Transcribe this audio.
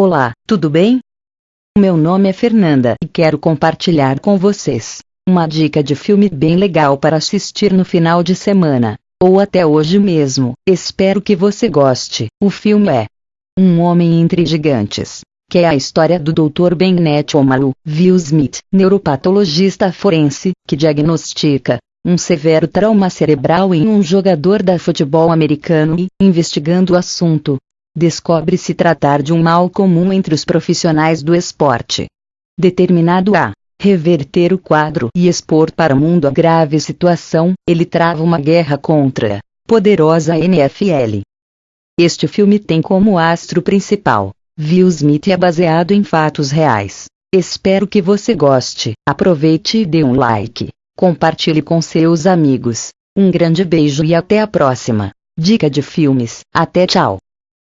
Olá, tudo bem? Meu nome é Fernanda e quero compartilhar com vocês uma dica de filme bem legal para assistir no final de semana, ou até hoje mesmo. Espero que você goste. O filme é Um Homem entre Gigantes, que é a história do Dr. Bennett Omalu Will Smith, neuropatologista forense, que diagnostica um severo trauma cerebral em um jogador da futebol americano e, investigando o assunto, descobre se tratar de um mal comum entre os profissionais do esporte. Determinado a reverter o quadro e expor para o mundo a grave situação, ele trava uma guerra contra a poderosa NFL. Este filme tem como astro principal Will Smith é baseado em fatos reais. Espero que você goste. Aproveite e dê um like. Compartilhe com seus amigos. Um grande beijo e até a próxima. Dica de filmes. Até tchau.